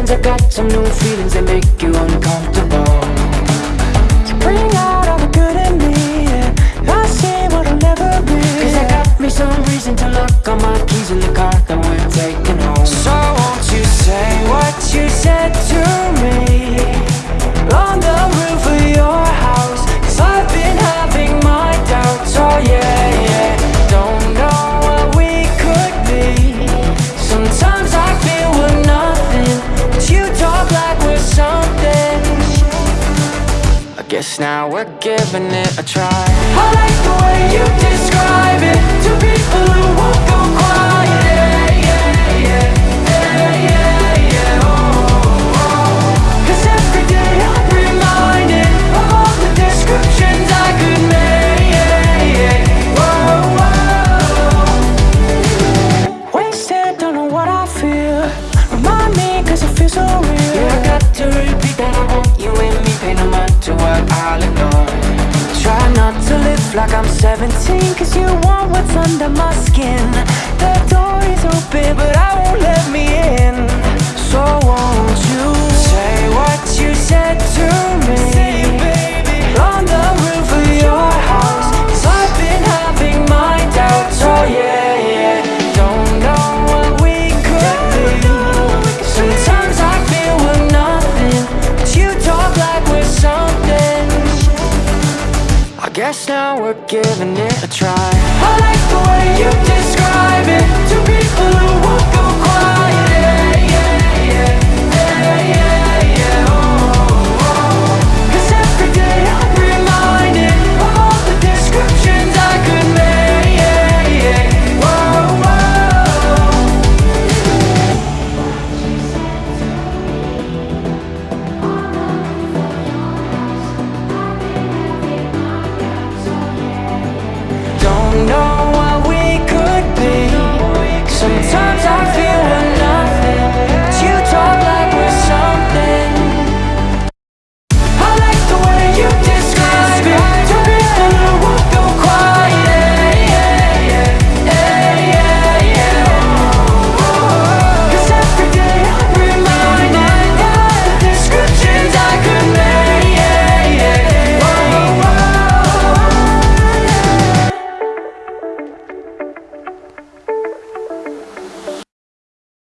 feelings, I got some new feelings that make you uncomfortable. So bring out all the good in me, and I see what I'll never be. Cause I got me some reason to lock all my keys in the car that we're taking home. So Guess now we're giving it a try. I like the way you describe like I'm 17 Cause you want what's under my skin. Guess now we're giving it a try.